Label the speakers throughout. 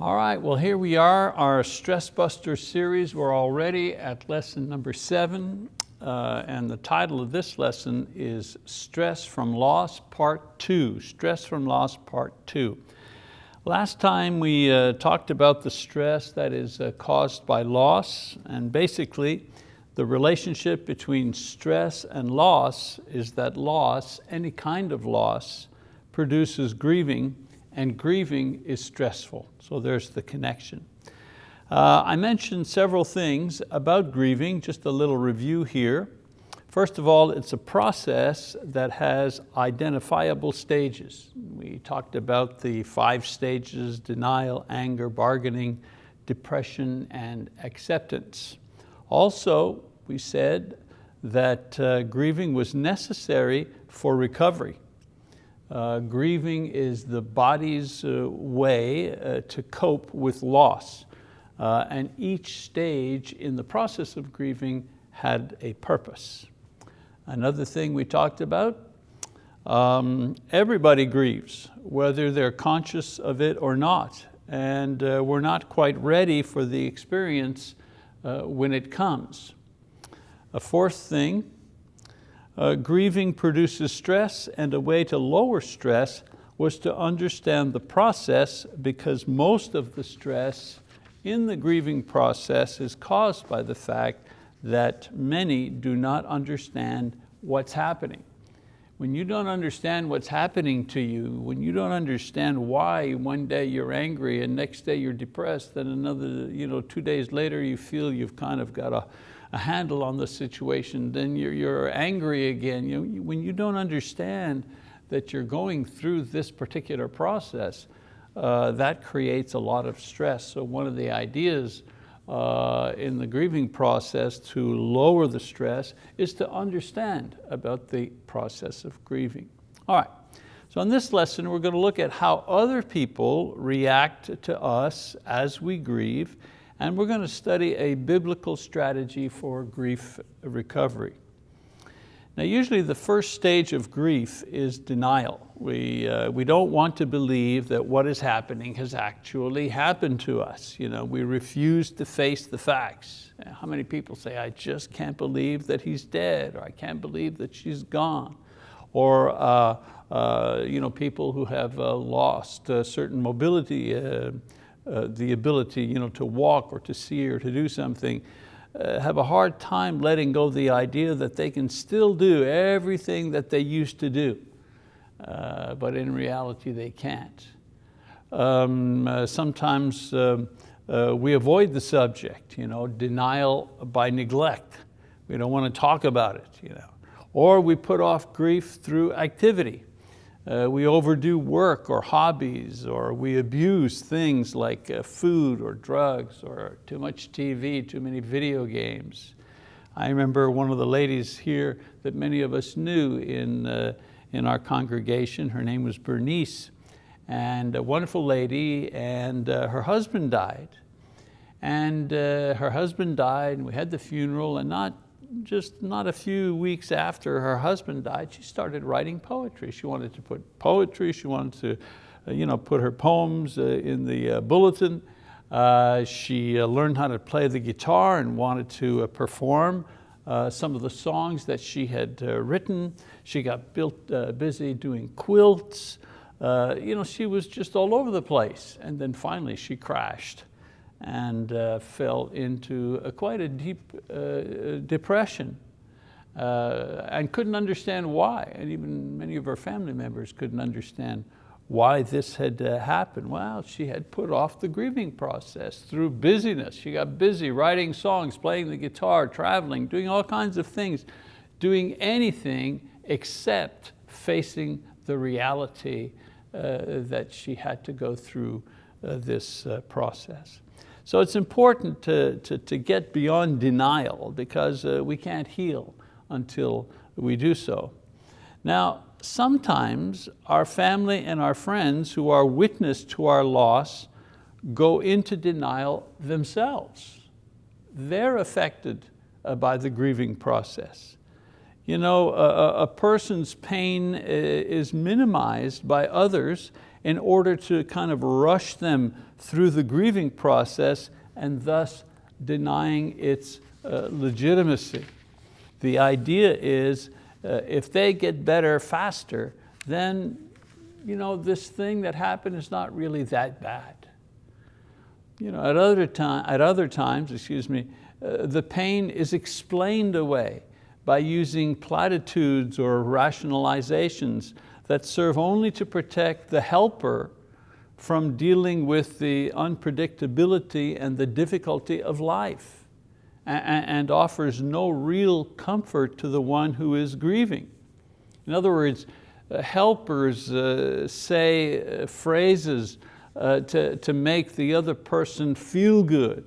Speaker 1: All right, well here we are, our Stress Buster series. We're already at lesson number seven, uh, and the title of this lesson is Stress from Loss Part Two, Stress from Loss Part Two. Last time we uh, talked about the stress that is uh, caused by loss, and basically the relationship between stress and loss is that loss, any kind of loss, produces grieving, and grieving is stressful. So there's the connection. Uh, I mentioned several things about grieving, just a little review here. First of all, it's a process that has identifiable stages. We talked about the five stages, denial, anger, bargaining, depression, and acceptance. Also, we said that uh, grieving was necessary for recovery. Uh, grieving is the body's uh, way uh, to cope with loss. Uh, and each stage in the process of grieving had a purpose. Another thing we talked about, um, everybody grieves, whether they're conscious of it or not. And uh, we're not quite ready for the experience uh, when it comes. A fourth thing uh, grieving produces stress and a way to lower stress was to understand the process because most of the stress in the grieving process is caused by the fact that many do not understand what's happening. When you don't understand what's happening to you, when you don't understand why one day you're angry and next day you're depressed, then another, you know, two days later you feel you've kind of got a, a handle on the situation, then you're, you're angry again. You know, when you don't understand that you're going through this particular process, uh, that creates a lot of stress. So one of the ideas uh, in the grieving process to lower the stress is to understand about the process of grieving. All right, so in this lesson we're going to look at how other people react to us as we grieve and we're going to study a biblical strategy for grief recovery. Now usually the first stage of grief is denial. We, uh, we don't want to believe that what is happening has actually happened to us. You know, we refuse to face the facts. How many people say, I just can't believe that he's dead, or I can't believe that she's gone. Or uh, uh, you know, people who have uh, lost uh, certain mobility uh, uh, the ability you know, to walk or to see or to do something, uh, have a hard time letting go of the idea that they can still do everything that they used to do, uh, but in reality they can't. Um, uh, sometimes um, uh, we avoid the subject, you know, denial by neglect. We don't want to talk about it. You know. Or we put off grief through activity. Uh, we overdo work or hobbies, or we abuse things like uh, food or drugs, or too much TV, too many video games. I remember one of the ladies here that many of us knew in, uh, in our congregation, her name was Bernice, and a wonderful lady, and uh, her husband died. And uh, her husband died, and we had the funeral, and not just not a few weeks after her husband died, she started writing poetry. She wanted to put poetry, she wanted to uh, you know, put her poems uh, in the uh, bulletin. Uh, she uh, learned how to play the guitar and wanted to uh, perform some of the songs that she had written. She got built, busy doing quilts. you know, she was just all over the place. And then finally she crashed and uh, fell into a, quite a deep uh, depression uh, and couldn't understand why. And even many of her family members couldn't understand why this had uh, happened. Well, she had put off the grieving process through busyness. She got busy writing songs, playing the guitar, traveling, doing all kinds of things, doing anything except facing the reality uh, that she had to go through uh, this process. So it's important to, to, to get beyond denial because uh, we can't heal until we do so. Now, sometimes our family and our friends who are witness to our loss go into denial themselves. They're affected uh, by the grieving process. You know, a, a person's pain uh, is minimized by others in order to kind of rush them through the grieving process and thus denying its uh, legitimacy. The idea is uh, if they get better faster, then you know, this thing that happened is not really that bad. You know, at, other time, at other times, excuse me, uh, the pain is explained away by using platitudes or rationalizations that serve only to protect the helper from dealing with the unpredictability and the difficulty of life and offers no real comfort to the one who is grieving. In other words, uh, helpers uh, say uh, phrases to, to make the other person feel good.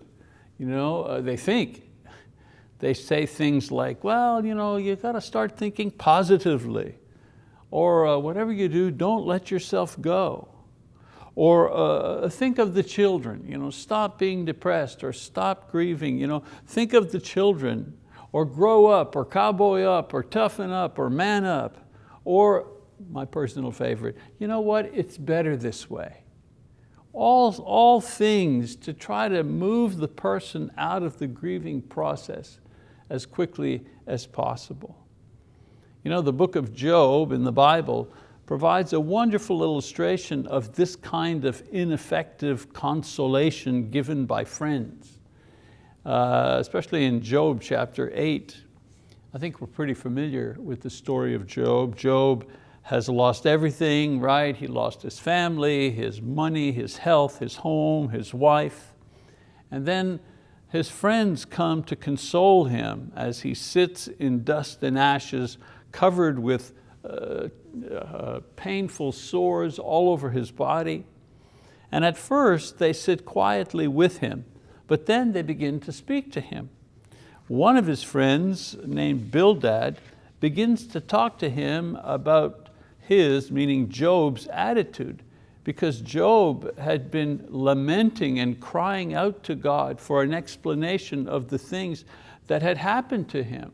Speaker 1: You know, they think. They say things like, well, you know, you got to start thinking positively. Or uh, whatever you do, don't let yourself go. Or uh, think of the children, you know, stop being depressed or stop grieving. You know, think of the children or grow up or cowboy up or toughen up or man up. Or my personal favorite, you know what, it's better this way. All, all things to try to move the person out of the grieving process as quickly as possible. You know, the book of Job in the Bible provides a wonderful illustration of this kind of ineffective consolation given by friends. Uh, especially in Job chapter eight. I think we're pretty familiar with the story of Job. Job has lost everything, right? He lost his family, his money, his health, his home, his wife. And then his friends come to console him as he sits in dust and ashes, covered with uh, uh, painful sores all over his body. And at first they sit quietly with him, but then they begin to speak to him. One of his friends named Bildad begins to talk to him about his, meaning Job's attitude, because Job had been lamenting and crying out to God for an explanation of the things that had happened to him.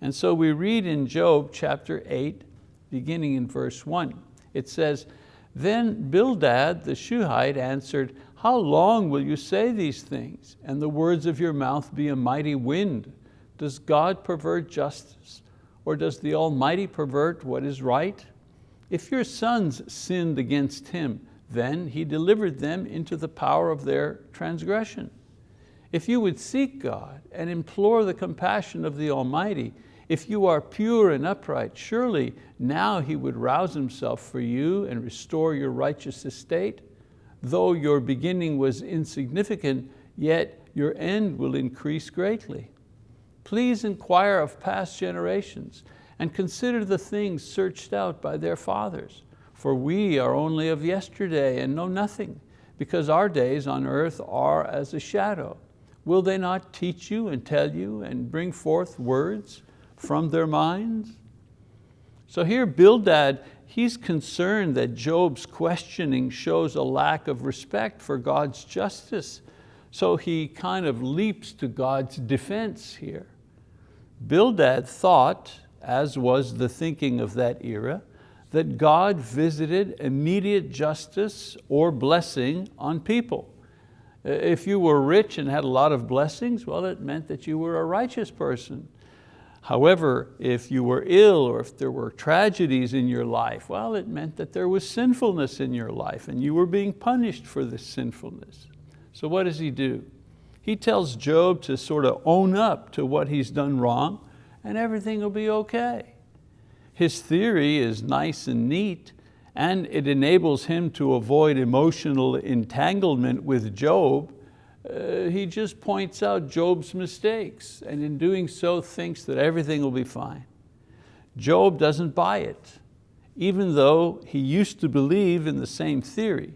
Speaker 1: And so we read in Job chapter eight, beginning in verse one, it says, then Bildad the Shuhite answered, how long will you say these things? And the words of your mouth be a mighty wind. Does God pervert justice? Or does the Almighty pervert what is right? If your sons sinned against him, then he delivered them into the power of their transgression. If you would seek God and implore the compassion of the Almighty, if you are pure and upright, surely now He would rouse Himself for you and restore your righteous estate. Though your beginning was insignificant, yet your end will increase greatly. Please inquire of past generations and consider the things searched out by their fathers. For we are only of yesterday and know nothing, because our days on earth are as a shadow. Will they not teach you and tell you and bring forth words from their minds? So here Bildad, he's concerned that Job's questioning shows a lack of respect for God's justice. So he kind of leaps to God's defense here. Bildad thought as was the thinking of that era, that God visited immediate justice or blessing on people. If you were rich and had a lot of blessings, well, it meant that you were a righteous person. However, if you were ill or if there were tragedies in your life, well, it meant that there was sinfulness in your life and you were being punished for this sinfulness. So what does he do? He tells Job to sort of own up to what he's done wrong and everything will be okay. His theory is nice and neat and it enables him to avoid emotional entanglement with Job. Uh, he just points out Job's mistakes and in doing so thinks that everything will be fine. Job doesn't buy it, even though he used to believe in the same theory.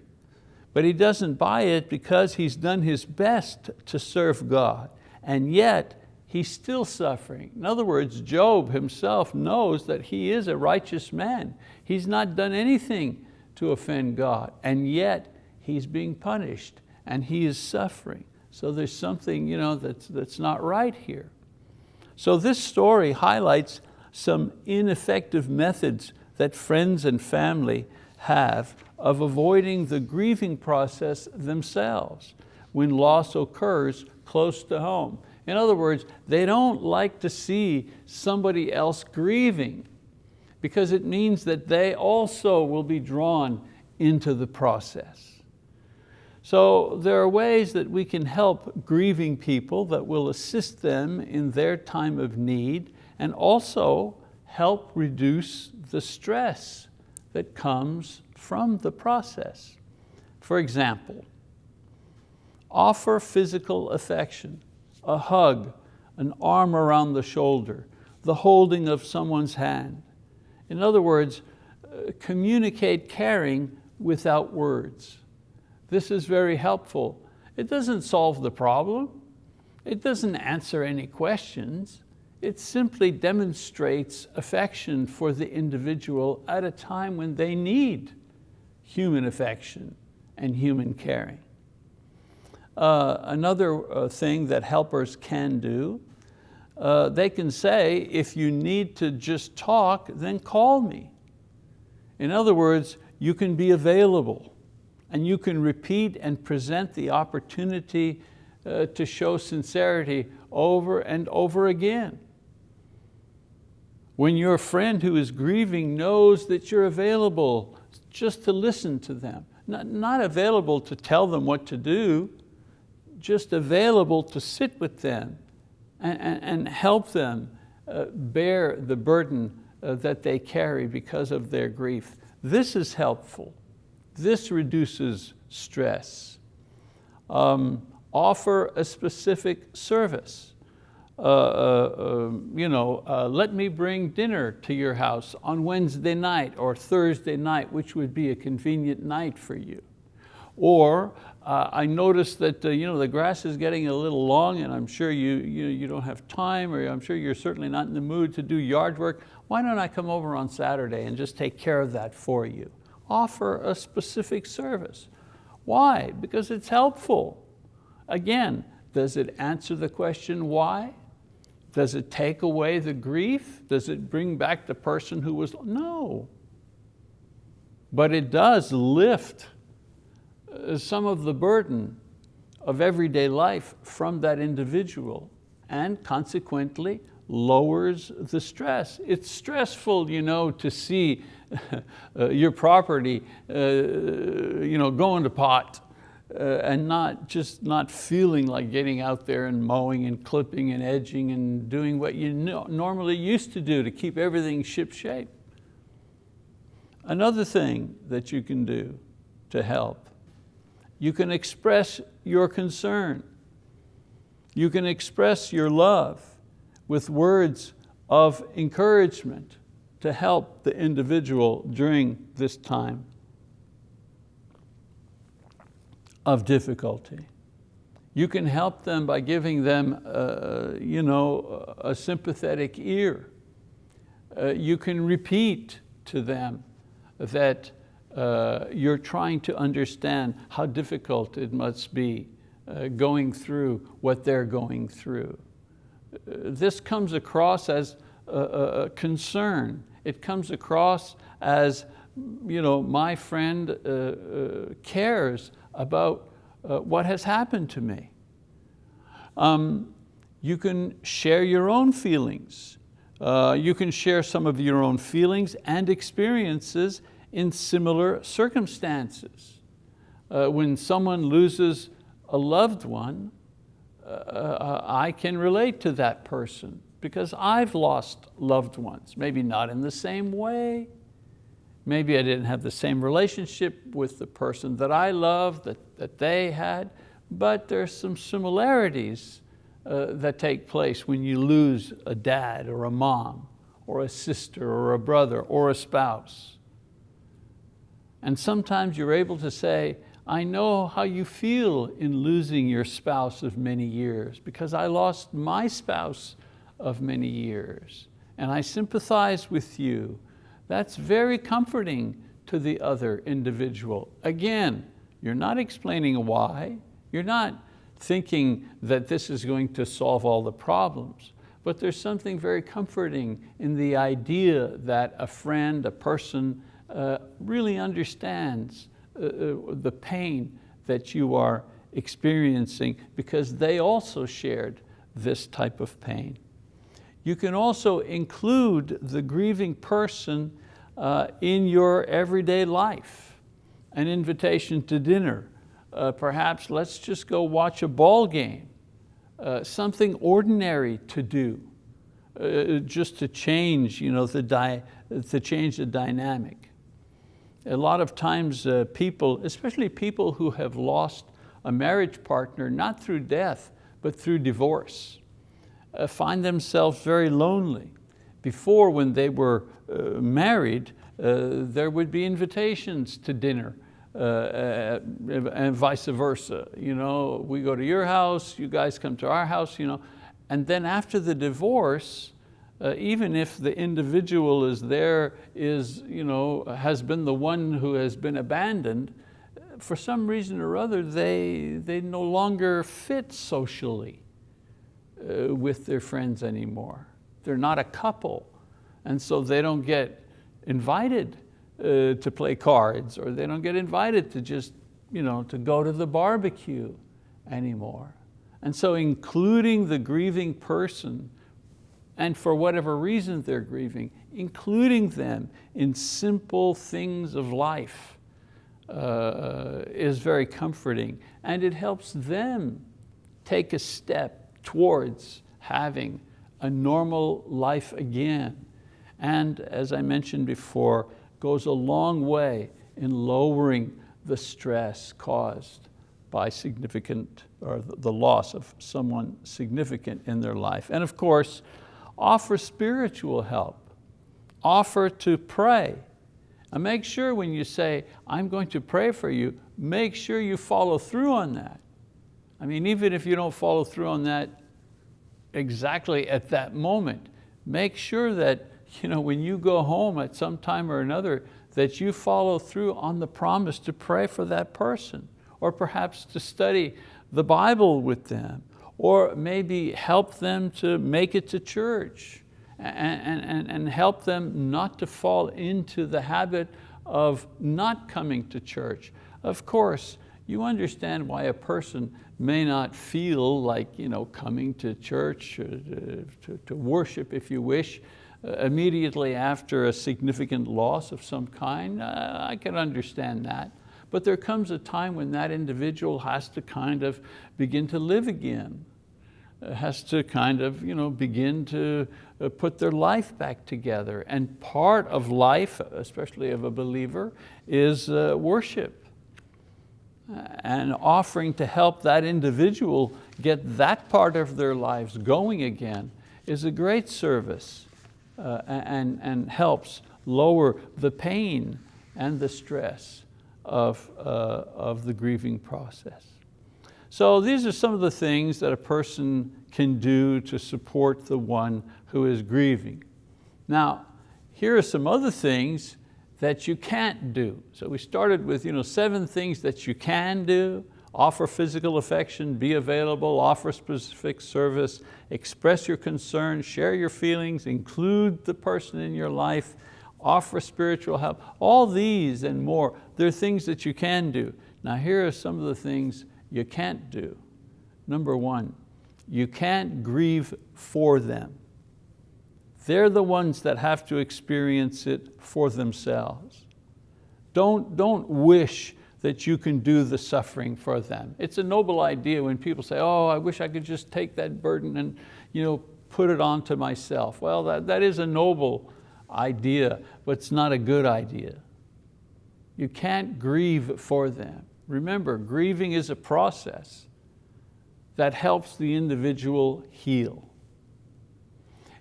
Speaker 1: But he doesn't buy it because he's done his best to serve God. And yet, he's still suffering. In other words, Job himself knows that he is a righteous man. He's not done anything to offend God, and yet he's being punished and he is suffering. So there's something you know, that's, that's not right here. So this story highlights some ineffective methods that friends and family have of avoiding the grieving process themselves when loss occurs close to home. In other words, they don't like to see somebody else grieving because it means that they also will be drawn into the process. So there are ways that we can help grieving people that will assist them in their time of need and also help reduce the stress that comes from the process. For example, offer physical affection, a hug, an arm around the shoulder, the holding of someone's hand. In other words, uh, communicate caring without words. This is very helpful. It doesn't solve the problem. It doesn't answer any questions. It simply demonstrates affection for the individual at a time when they need human affection and human caring. Uh, another uh, thing that helpers can do, uh, they can say, if you need to just talk, then call me. In other words, you can be available and you can repeat and present the opportunity uh, to show sincerity over and over again. When your friend who is grieving knows that you're available just to listen to them, not, not available to tell them what to do, just available to sit with them and, and, and help them uh, bear the burden uh, that they carry because of their grief. This is helpful. This reduces stress. Um, offer a specific service. Uh, uh, um, you know, uh, let me bring dinner to your house on Wednesday night or Thursday night, which would be a convenient night for you. Or uh, I noticed that uh, you know, the grass is getting a little long and I'm sure you, you, you don't have time or I'm sure you're certainly not in the mood to do yard work. Why don't I come over on Saturday and just take care of that for you? offer a specific service. Why? Because it's helpful. Again, does it answer the question why? Does it take away the grief? Does it bring back the person who was, no. But it does lift some of the burden of everyday life from that individual and consequently lowers the stress. It's stressful you know, to see uh, your property uh, you know, going to pot uh, and not just not feeling like getting out there and mowing and clipping and edging and doing what you normally used to do to keep everything ship shape. Another thing that you can do to help, you can express your concern. You can express your love with words of encouragement to help the individual during this time of difficulty. You can help them by giving them uh, you know, a sympathetic ear. Uh, you can repeat to them that uh, you're trying to understand how difficult it must be uh, going through what they're going through. Uh, this comes across as a, a concern it comes across as, you know, my friend uh, uh, cares about uh, what has happened to me. Um, you can share your own feelings. You can share some of your own feelings and experiences in similar circumstances. Uh, when someone loses a loved one, uh, I can relate to that person because I've lost loved ones, maybe not in the same way. Maybe I didn't have the same relationship with the person that I loved, that, that they had, but there's some similarities uh, that take place when you lose a dad or a mom or a sister or a brother or a spouse. And sometimes you're able to say, I know how you feel in losing your spouse of many years because I lost my spouse of many years. And I sympathize with you. That's very comforting to the other individual. Again, you're not explaining why. You're not thinking that this is going to solve all the problems, but there's something very comforting in the idea that a friend, a person uh, really understands uh, uh, the pain that you are experiencing because they also shared this type of pain. You can also include the grieving person uh, in your everyday life. An invitation to dinner, uh, perhaps let's just go watch a ball game, uh, something ordinary to do, uh, just to change, you know, the to change the dynamic. A lot of times uh, people, especially people who have lost a marriage partner, not through death, but through divorce, uh, find themselves very lonely. Before, when they were uh, married, uh, there would be invitations to dinner uh, uh, and vice versa. You know, we go to your house, you guys come to our house, you know. And then after the divorce, uh, even if the individual is there, is, you know, has been the one who has been abandoned, for some reason or other, they, they no longer fit socially uh, with their friends anymore. They're not a couple. And so they don't get invited uh, to play cards or they don't get invited to just you know, to go to the barbecue anymore. And so including the grieving person and for whatever reason they're grieving, including them in simple things of life uh, is very comforting and it helps them take a step towards having a normal life again. And as I mentioned before, goes a long way in lowering the stress caused by significant, or the loss of someone significant in their life. And of course, offer spiritual help. Offer to pray. And make sure when you say, I'm going to pray for you, make sure you follow through on that. I mean, even if you don't follow through on that exactly at that moment, make sure that you know, when you go home at some time or another, that you follow through on the promise to pray for that person, or perhaps to study the Bible with them, or maybe help them to make it to church, and, and, and help them not to fall into the habit of not coming to church. Of course, you understand why a person may not feel like you know, coming to church, uh, to, to worship if you wish, uh, immediately after a significant loss of some kind, uh, I can understand that. But there comes a time when that individual has to kind of begin to live again, uh, has to kind of you know, begin to put their life back together. And part of life, especially of a believer, is worship. And offering to help that individual get that part of their lives going again is a great service uh, and, and helps lower the pain and the stress of, uh, of the grieving process. So these are some of the things that a person can do to support the one who is grieving. Now, here are some other things that you can't do. So we started with you know, seven things that you can do, offer physical affection, be available, offer specific service, express your concern, share your feelings, include the person in your life, offer spiritual help. All these and more, they're things that you can do. Now here are some of the things you can't do. Number one, you can't grieve for them. They're the ones that have to experience it for themselves. Don't, don't wish that you can do the suffering for them. It's a noble idea when people say, oh, I wish I could just take that burden and you know, put it onto myself. Well, that, that is a noble idea, but it's not a good idea. You can't grieve for them. Remember, grieving is a process that helps the individual heal.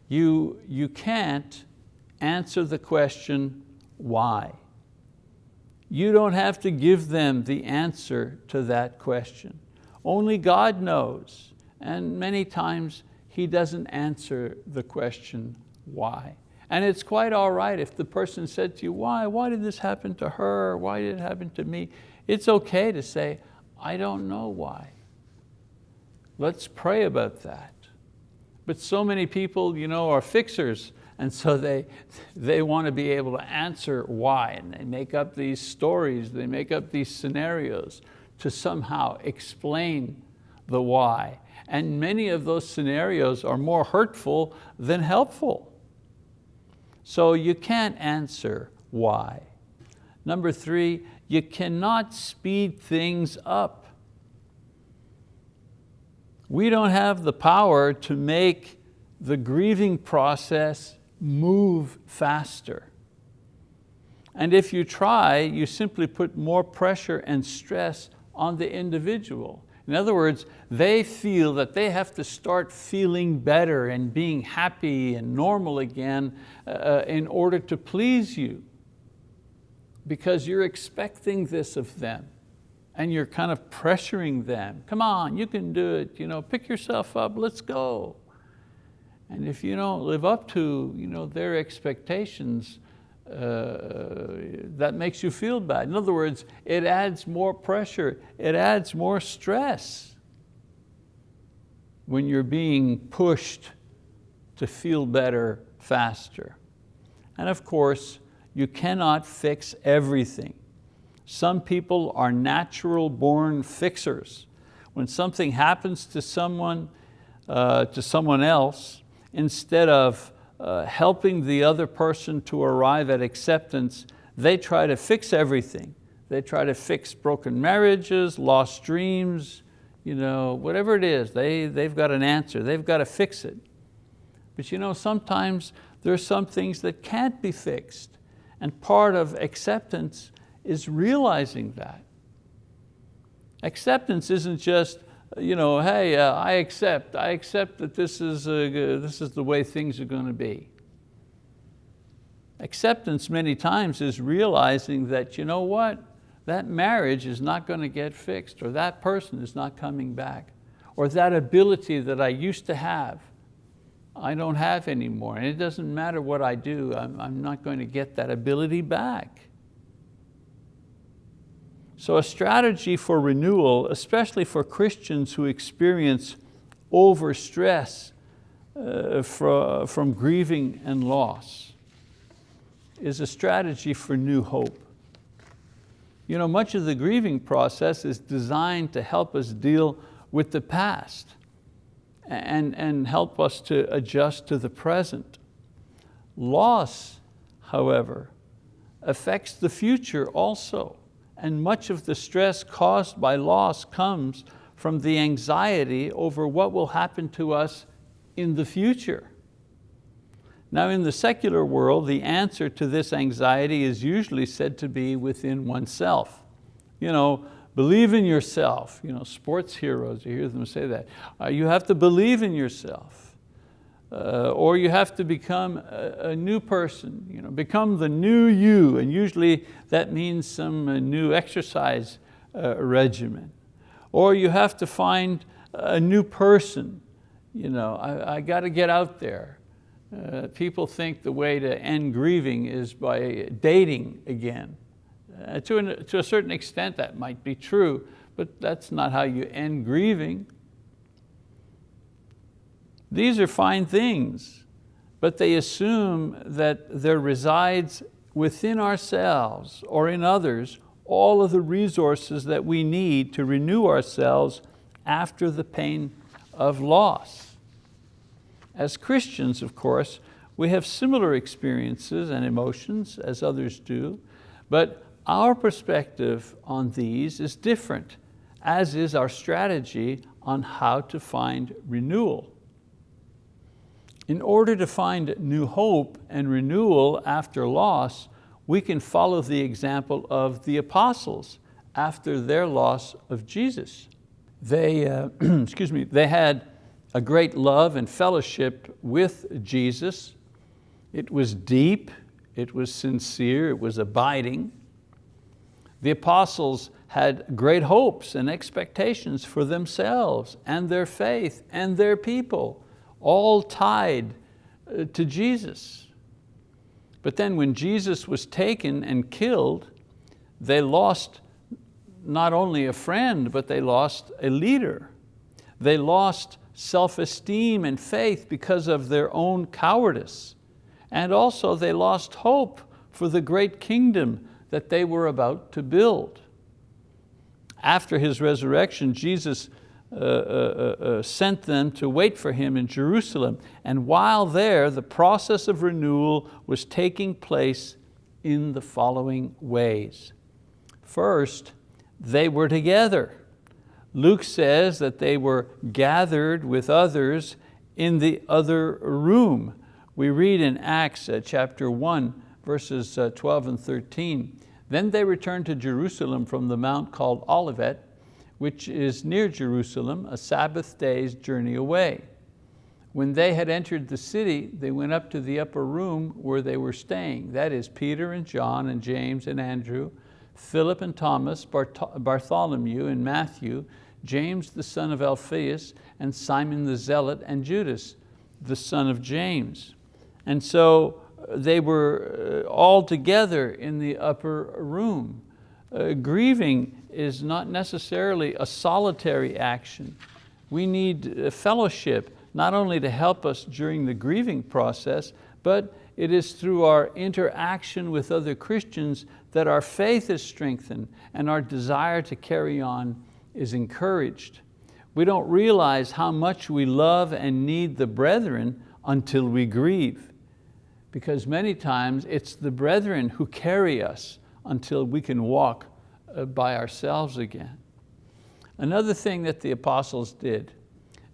Speaker 1: You, you can't answer the question, why? You don't have to give them the answer to that question. Only God knows, and many times He doesn't answer the question, why? And it's quite all right if the person said to you, why? Why did this happen to her? Why did it happen to me? It's okay to say, I don't know why. Let's pray about that. But so many people you know, are fixers And so they, they want to be able to answer why, and they make up these stories, they make up these scenarios to somehow explain the why. And many of those scenarios are more hurtful than helpful. So you can't answer why. Number three, you cannot speed things up. We don't have the power to make the grieving process move faster. And if you try, you simply put more pressure and stress on the individual. In other words, they feel that they have to start feeling better and being happy and normal again uh, in order to please you because you're expecting this of them and you're kind of pressuring them. Come on, you can do it. You know, pick yourself up, let's go. And if you don't live up to you know, their expectations, uh, that makes you feel bad. In other words, it adds more pressure, it adds more stress when you're being pushed to feel better faster. And of course, you cannot fix everything. Some people are natural born fixers. When something happens to someone, uh, to someone else, instead of uh, helping the other person to arrive at acceptance, they try to fix everything. They try to fix broken marriages, lost dreams, you know, whatever it is, they, they've got an answer, they've got to fix it. But you know, sometimes there's some things that can't be fixed. And part of acceptance is realizing that. Acceptance isn't just, you know, hey, uh, I accept, I accept that this is, uh, this is the way things are going to be. Acceptance many times is realizing that, you know what, that marriage is not going to get fixed or that person is not coming back or that ability that I used to have, I don't have anymore. And it doesn't matter what I do, I'm, I'm not going to get that ability back. So a strategy for renewal, especially for Christians who experience overstress uh, from, from grieving and loss, is a strategy for new hope. You know, much of the grieving process is designed to help us deal with the past and, and help us to adjust to the present. Loss, however, affects the future also. And much of the stress caused by loss comes from the anxiety over what will happen to us in the future. Now in the secular world, the answer to this anxiety is usually said to be within oneself. You know, believe in yourself. You know, sports heroes, you hear them say that. Uh, you have to believe in yourself. Uh, or you have to become a, a, new person, you know, become the new you, and usually that means some uh, new exercise uh, regimen. Or you have to find a new person, you know, I, I got to get out there. Uh, people think the way to end grieving is by dating again. Uh, to, an, to a certain extent that might be true, but that's not how you end grieving. These are fine things, but they assume that there resides within ourselves or in others all of the resources that we need to renew ourselves after the pain of loss. As Christians, of course, we have similar experiences and emotions as others do, but our perspective on these is different, as is our strategy on how to find renewal. In order to find new hope and renewal after loss, we can follow the example of the apostles after their loss of Jesus. They, uh, excuse me, they had a great love and fellowship with Jesus. It was deep, it was sincere, it was abiding. The apostles had great hopes and expectations for themselves and their faith and their people all tied uh, to Jesus. But then when Jesus was taken and killed, they lost not only a friend, but they lost a leader. They lost self-esteem and faith because of their own cowardice. And also they lost hope for the great kingdom that they were about to build. After his resurrection, Jesus uh, uh, uh, sent them to wait for him in Jerusalem. And while there, the process of renewal was taking place in the following ways. First, they were together. Luke says that they were gathered with others in the other room. We read in Acts uh, chapter 1, verses uh, 12 and 13. Then they returned to Jerusalem from the mount called Olivet, which is near Jerusalem, a Sabbath day's journey away. When they had entered the city, they went up to the upper room where they were staying. That is Peter and John and James and Andrew, Philip and Thomas, Bartholomew and Matthew, James the son of Alphaeus, and Simon the Zealot, and Judas, the son of James. And so uh, they were uh, all together in the upper room. Uh, grieving is not necessarily a solitary action. We need fellowship, not only to help us during the grieving process, but it is through our interaction with other Christians that our faith is strengthened and our desire to carry on is encouraged. We don't realize how much we love and need the brethren until we grieve. Because many times it's the brethren who carry us until we can walk by ourselves again. Another thing that the apostles did,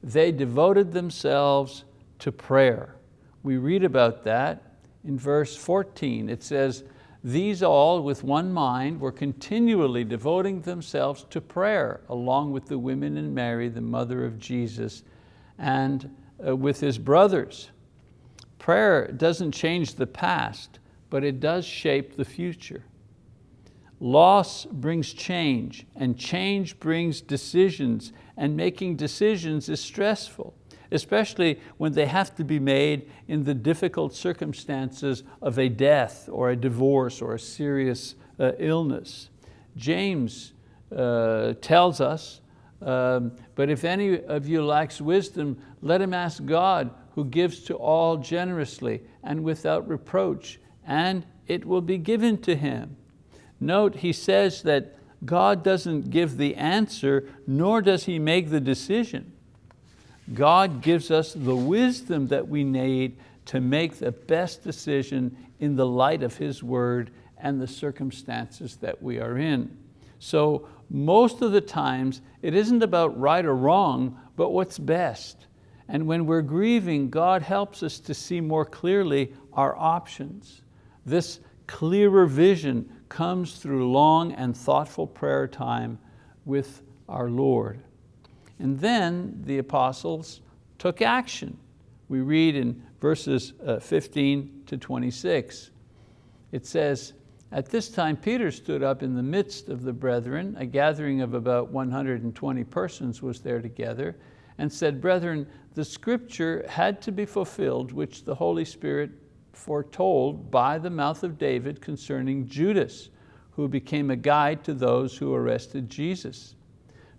Speaker 1: they devoted themselves to prayer. We read about that in verse 14. It says, these all with one mind were continually devoting themselves to prayer along with the women and Mary, the mother of Jesus, and uh, with his brothers. Prayer doesn't change the past, but it does shape the future. Loss brings change, and change brings decisions, and making decisions is stressful especially when they have to be made in the difficult circumstances of a death or a divorce or a serious uh, illness. James uh, tells us, um, but if any of you lacks wisdom, let him ask God who gives to all generously and without reproach, and it will be given to him. Note, he says that God doesn't give the answer, nor does He make the decision. God gives us the wisdom that we need to make the best decision in the light of His word and the circumstances that we are in. So most of the times, it isn't about right or wrong, but what's best. And when we're grieving, God helps us to see more clearly our options. This clearer vision comes through long and thoughtful prayer time with our Lord. And then the apostles took action. We read in verses uh, 15 to 26. It says, at this time Peter stood up in the midst of the brethren, a gathering of about 120 persons was there together, and said, brethren, the scripture had to be fulfilled which the Holy Spirit foretold by the mouth of David concerning Judas, who became a guide to those who arrested Jesus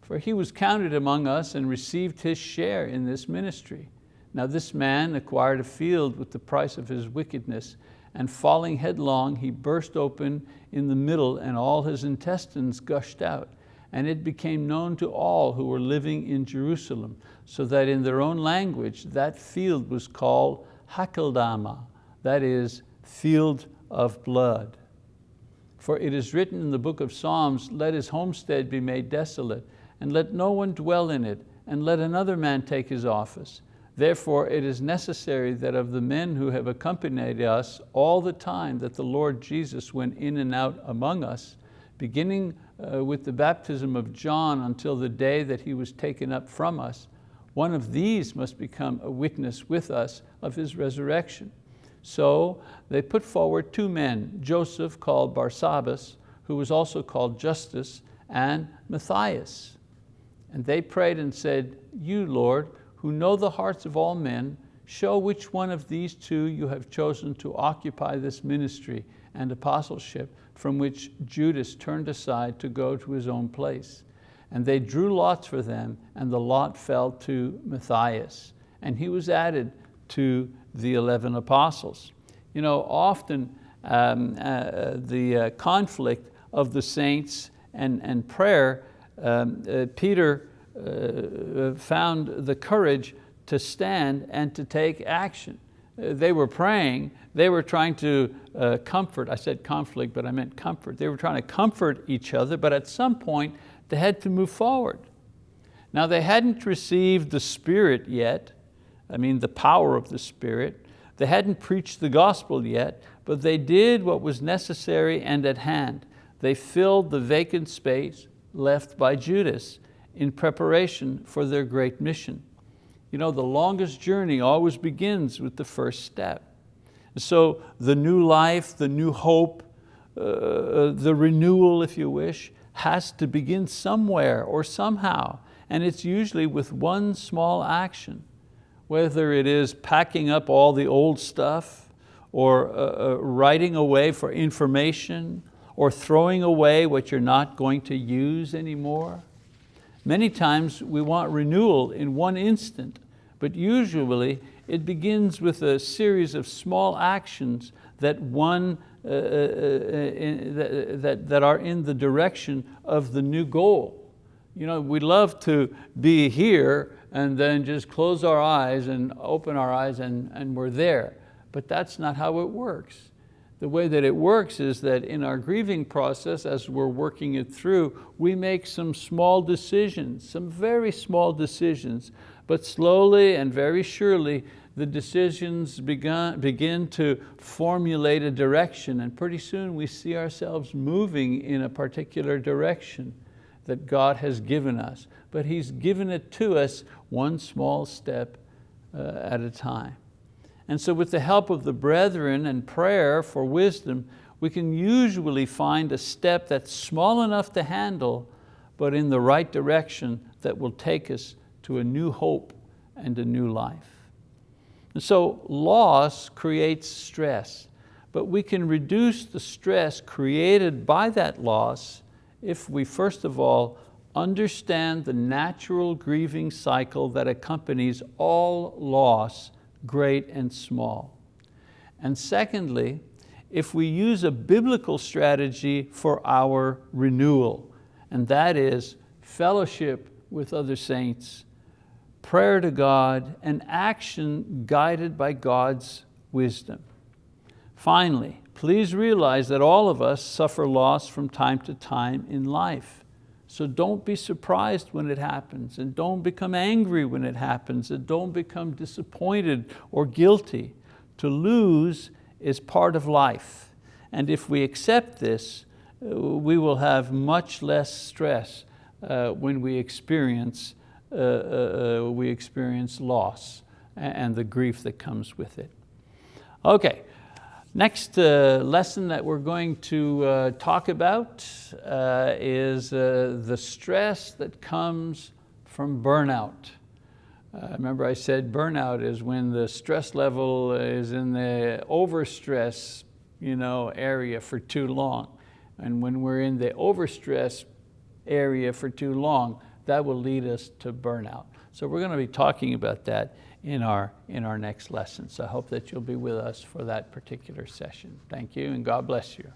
Speaker 1: for he was counted among us and received his share in this ministry. Now this man acquired a field with the price of his wickedness, and falling headlong, he burst open in the middle and all his intestines gushed out. And it became known to all who were living in Jerusalem, so that in their own language, that field was called Hakeldama, that is, field of blood. For it is written in the book of Psalms, let his homestead be made desolate, and let no one dwell in it, and let another man take his office. Therefore it is necessary that of the men who have accompanied us all the time that the Lord Jesus went in and out among us, beginning uh, with the baptism of John until the day that he was taken up from us, one of these must become a witness with us of his resurrection. So they put forward two men, Joseph called Barsabbas, who was also called Justus, and Matthias. And they prayed and said, you, Lord, who know the hearts of all men, show which one of these two you have chosen to occupy this ministry and apostleship from which Judas turned aside to go to his own place. And they drew lots for them, and the lot fell to Matthias, and he was added to the 11 apostles. You know, often um, uh, the uh, conflict of the saints and, and prayer, um, uh, Peter uh, found the courage to stand and to take action. Uh, they were praying, they were trying to uh, comfort, I said conflict, but I meant comfort. They were trying to comfort each other, but at some point they had to move forward. Now they hadn't received the Spirit yet, I mean the power of the Spirit. They hadn't preached the gospel yet, but they did what was necessary and at hand. They filled the vacant space left by Judas in preparation for their great mission. You know, the longest journey always begins with the first step. So the new life, the new hope, uh, the renewal, if you wish, has to begin somewhere or somehow. And it's usually with one small action, whether it is packing up all the old stuff or uh, uh, writing away for information or throwing away what you're not going to use anymore. Many times we want renewal in one instant, but usually it begins with a series of small actions that, one, uh, uh, uh in, that, that are in the direction of the new goal. You know, we love to be here and then just close our eyes and open our eyes and, and we're there. But that's not how it works. The way that it works is that in our grieving process, as we're working it through, we make some small decisions, some very small decisions, but slowly and very surely, the decisions begun, begin to formulate a direction and pretty soon we see ourselves moving in a particular direction that God has given us. But He's given it to us one small step uh, at a time. And so with the help of the brethren and prayer for wisdom, we can usually find a step that's small enough to handle, but in the right direction that will take us to a new hope and a new life. And so loss creates stress, but we can reduce the stress created by that loss if we first of all understand the natural grieving cycle that accompanies all loss great and small. And secondly, if we use a biblical strategy for our renewal, and that is fellowship with other saints, prayer to God, and action guided by God's wisdom. Finally, please realize that all of us suffer loss from time to time in life. So don't be surprised when it happens and don't become angry when it happens and don't become disappointed or guilty. To lose is part of life. And if we accept this, uh, we will have much less stress uh, when we experience, uh, uh, uh we experience loss and the grief that comes with it. Okay, Next uh, lesson that we're going to uh, talk about uh, is uh, the stress that comes from burnout. Uh, remember I said burnout is when the stress level is in the overstress you know, area for too long. And when we're in the overstress area for too long, that will lead us to burnout. So we're going to be talking about that in our, in our next lesson. So I hope that you'll be with us for that particular session. Thank you and God bless you.